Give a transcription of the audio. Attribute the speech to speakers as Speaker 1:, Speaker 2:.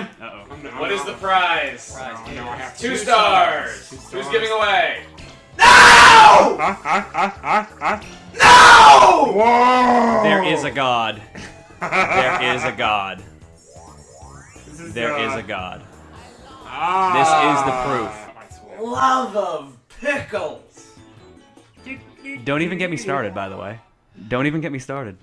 Speaker 1: time.
Speaker 2: Uh-oh.
Speaker 1: What is the prize?
Speaker 3: No, no, have
Speaker 1: Two stars. Who's giving away? No!
Speaker 3: Huh? Huh? Huh? Huh? Huh?
Speaker 1: No!
Speaker 3: Whoa!
Speaker 2: There is a god. There is a god.
Speaker 3: There is
Speaker 2: There
Speaker 3: god.
Speaker 2: is a god.
Speaker 3: Ah.
Speaker 2: This is the
Speaker 3: proof.
Speaker 1: Love of pickles.
Speaker 2: Don't even get me started, by the way. Don't even get me started.